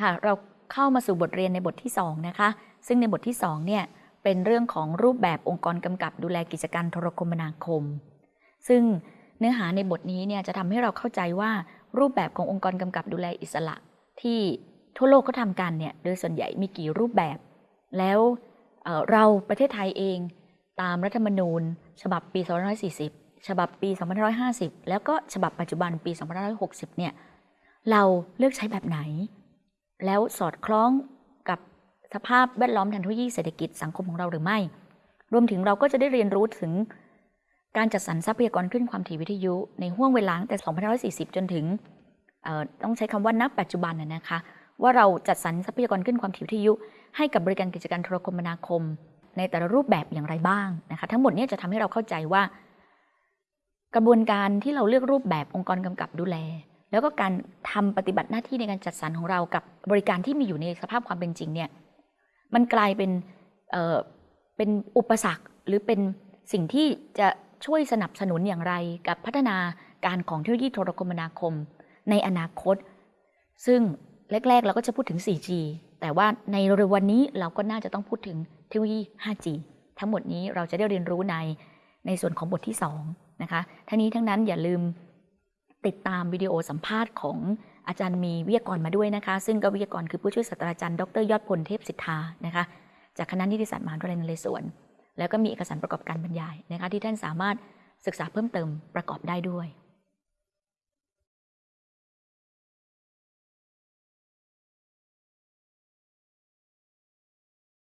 ค่ะ เราเข้ามาสู่บทเรียนในบทที่ 2 นะคะ ซึ่งในบทที่2เนี่ยเป็นเรื่องของรูปแบบองค์กรกำกับดูแลกิจการโทรคมนาคม ซึ่งเนื้อหาในบทนี้เนี่ยจะทำให้เราเข้าใจว่ารูปแบบขององค์กรกำกับดูแลอิสระ ที่ทั่วโลกเขาทำกันเนี่ยโดยส่วนใหญ่มีกี่รูปแบบ แล้วเเราประเทศไทยเอง ตามรัฐธรรมนูญ ฉบับปี 2540 ฉบับปี 2550 แล้วก็ฉบับปัจจุบันปี 2560 เนี่ยเราเลือกใช้แบบไหน แล้วสอดคล้องกับสภาพแวดล้อมทางเทคโนโลยีเศรษฐกิจสังคมของเราหรือไม่ รวมถึงเราก็จะได้เรียนรู้ถึงการจัดสรรทรัพยากรคลื่นความถี่วิทยุในห่วงเวลาตั้งแต่2540 จนถึงต้องใช้คำว่านับปัจจุบันนะคะ ว่าเราจัดสรรทรัพยากรคลื่นความถี่วิทยุ ให้กับบริการกิจการโทรคมนาคม ในแต่ละรูปแบบอย่างไรบ้างนะคะทั้งหมดนี้จะทำให้เราเข้าใจว่า กระบวนการที่เราเลือกรูปแบบองค์กรกำกับดูแล แล้วก็การทำปฏิบัติหน้าที่ในการจัดสรรของเรากับบริการที่มีอยู่ในสภาพความเป็นจริงเนี่ยมันกลายเป็นเเป็นอุปสรรคหรือเป็นสิ่งที่จะช่วยสนับสนุนอย่างไรกับพัฒนาการของเทคโนโลยีโทรคมนาคม ในอนาคต ซึ่งแรก ๆ เราก็จะพูดถึง 4G แต่ว่าในเร็ววันนี้เราก็น่าจะต้องพูดถึงเทคโนโลยี 5G ทั้งหมดนี้เราจะได้เรียนรู้ในในส่วนของบทที่ 2 นะคะ ทั้งนี้ทั้งนั้นอย่าลืม ติดตามวิดีโอสัมภาษณ์ของอาจารย์มีวิทยากรมาด้วยนะคะ ซึ่งก็วิทยากรคือผู้ช่วยศาสตราจารย์ดรยอดพลเทพสิทธานะคะจากคณะนิติศาสตร์มหาวิทยาลัยนเรศวร แล้วก็มีเอกสารประกอบการบรรยายนะคะที่ท่านสามารถศึกษาเพิ่มเติมประกอบได้ด้วย